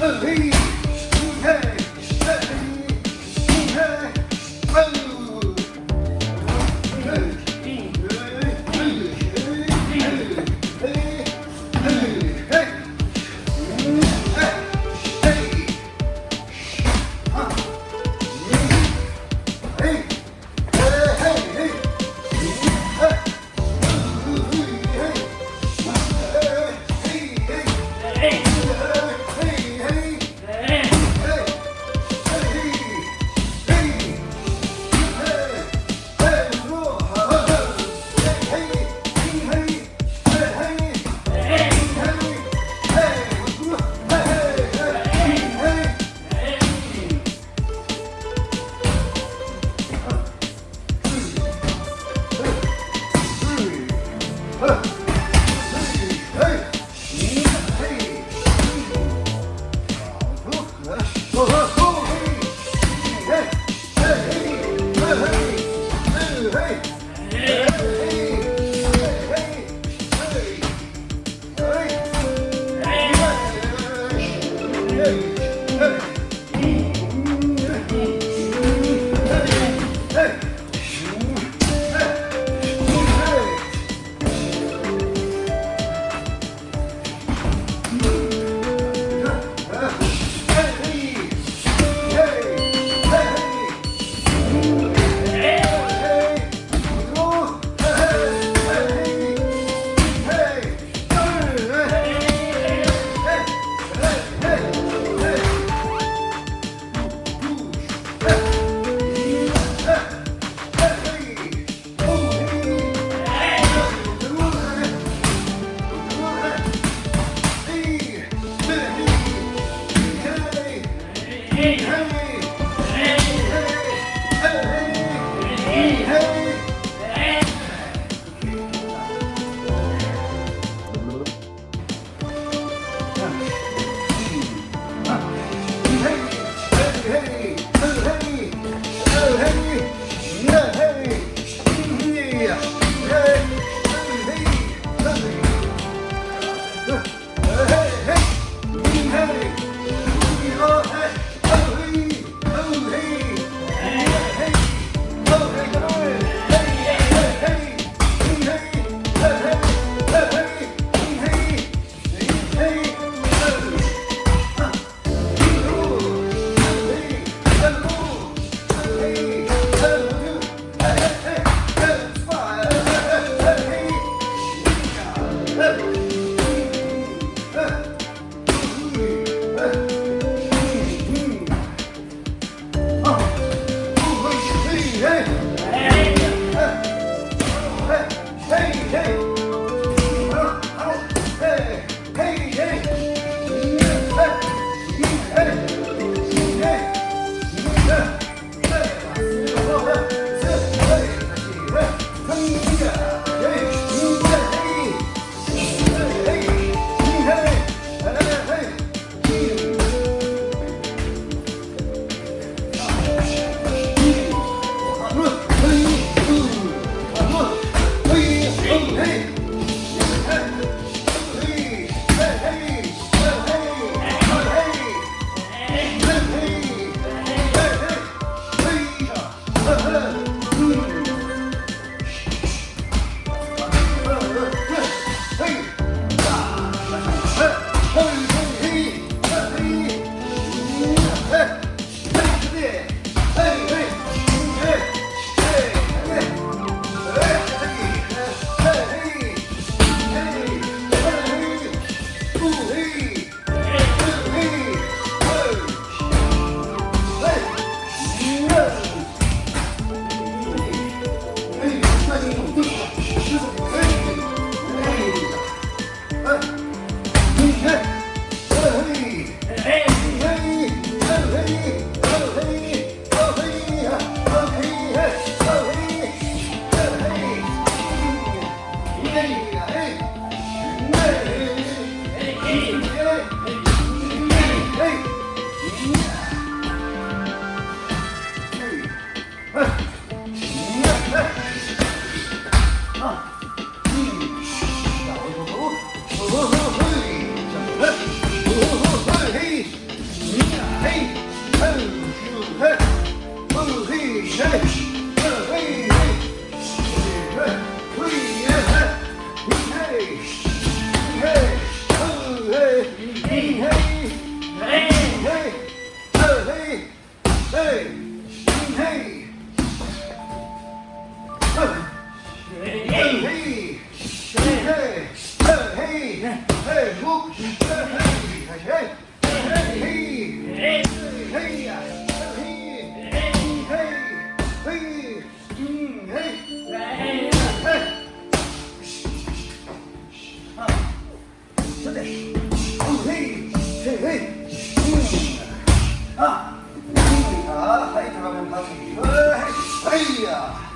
Hey! Please. 아, はい。はい。や